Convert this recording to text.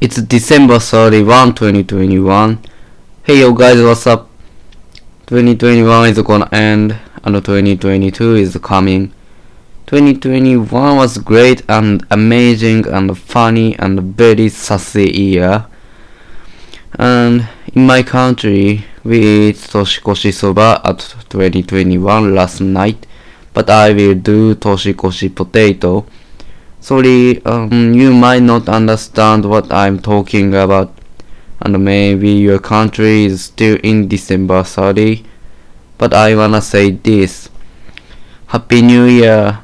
It's December 31, 2021. Hey yo guys, what's up? 2021 is gonna end and 2022 is coming. 2021 was great and amazing and funny and very sassy year. And in my country, we ate toshikoshi soba at 2021 last night, but I will do toshikoshi potato. Sorry, um, you might not understand what I'm talking about, and maybe your country is still in December 30, but I wanna say this. Happy New Year!